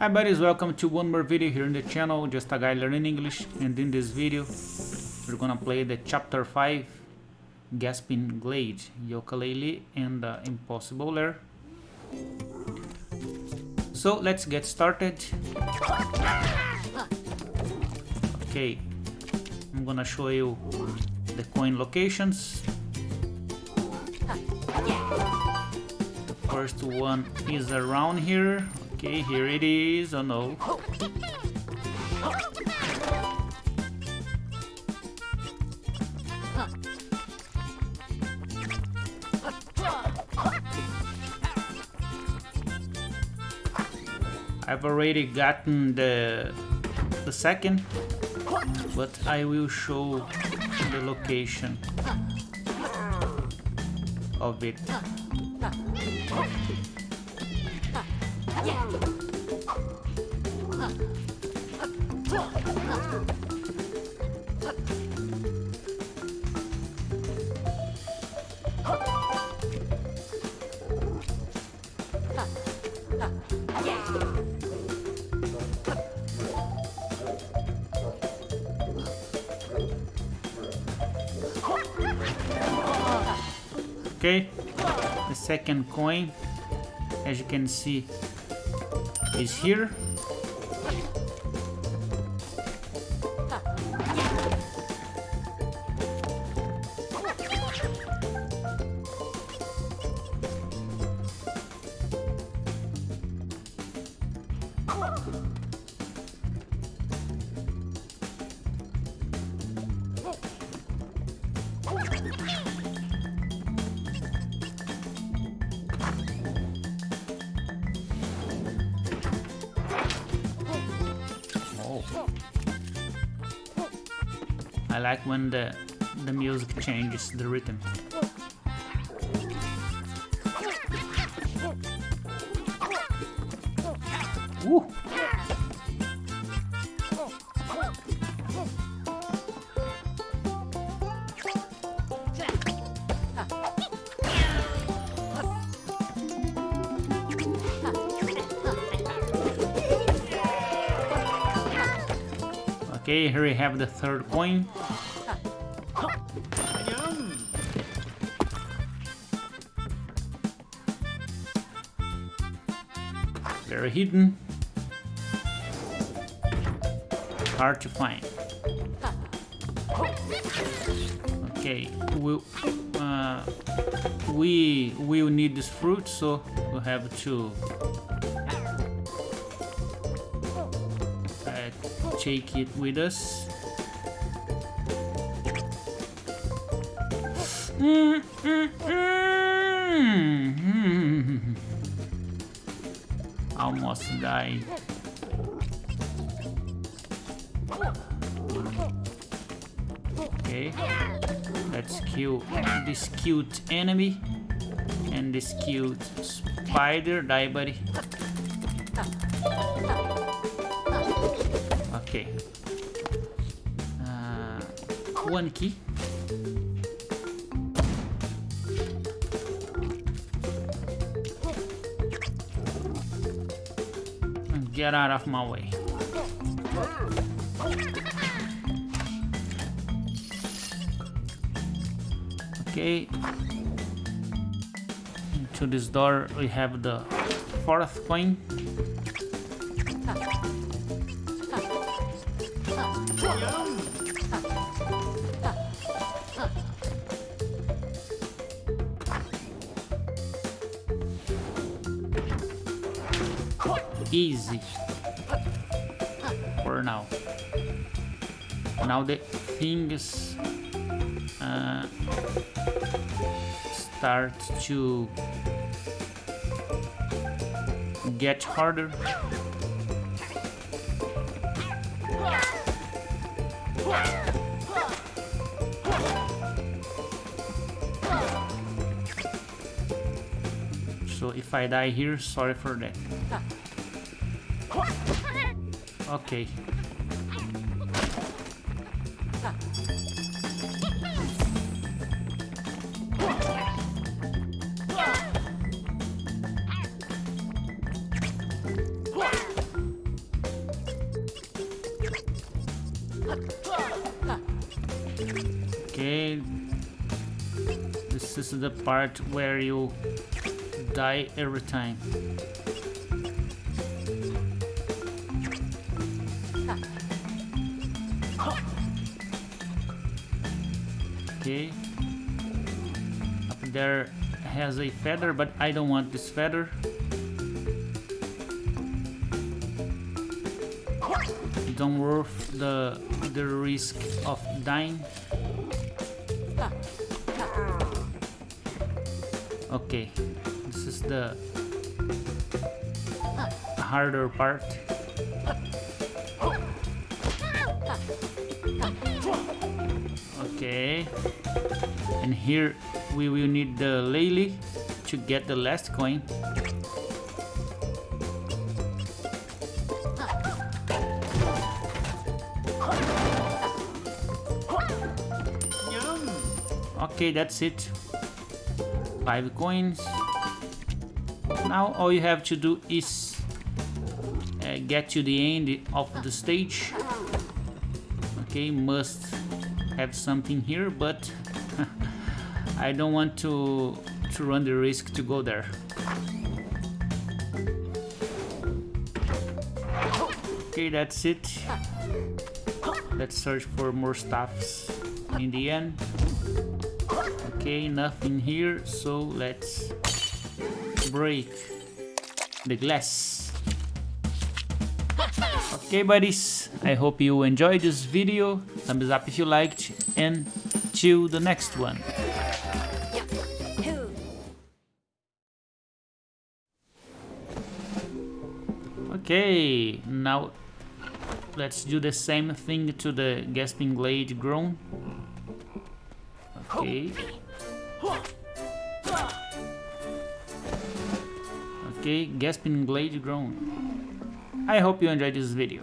Hi buddies, welcome to one more video here in the channel, just a guy learning English and in this video we're gonna play the chapter 5 Gasping Glade, Yooka-Laylee and Impossible Lair. So let's get started. Okay, I'm gonna show you the coin locations. The first one is around here, Okay, here it is. Oh no. I've already gotten the the second, but I will show the location of it. Okay, the second coin, as you can see, is here. I like when the the music changes the rhythm. Ooh. Okay, here we have the third coin. Very hidden. Hard to find. Okay, we uh, we will need this fruit, so we'll have to take it with us. Almost died. Okay, let's kill this cute enemy and this cute spider. Die, buddy. Okay. Uh, one key. And Get out of my way. Okay. To this door we have the fourth coin. Easy. For now. Now the things uh, start to get harder. So if I die here, sorry for that. Okay. Okay. This is the part where you die every time. Okay. Up there has a feather, but I don't want this feather. Don't worth the the risk of dying. Okay, this is the harder part. Okay, and here we will need the Laylee to get the last coin. Okay, that's it. Five coins. Now all you have to do is uh, get to the end of the stage. Okay, must have something here, but I don't want to to run the risk to go there. Okay, that's it. Let's search for more stuffs in the end. Okay, nothing here, so let's break the glass. Okay buddies, I hope you enjoyed this video, thumbs up if you liked, and till the next one. Okay, now let's do the same thing to the Gasping Glade Groan. Okay. Okay, Gasping Glade Groan. I hope you enjoyed this video.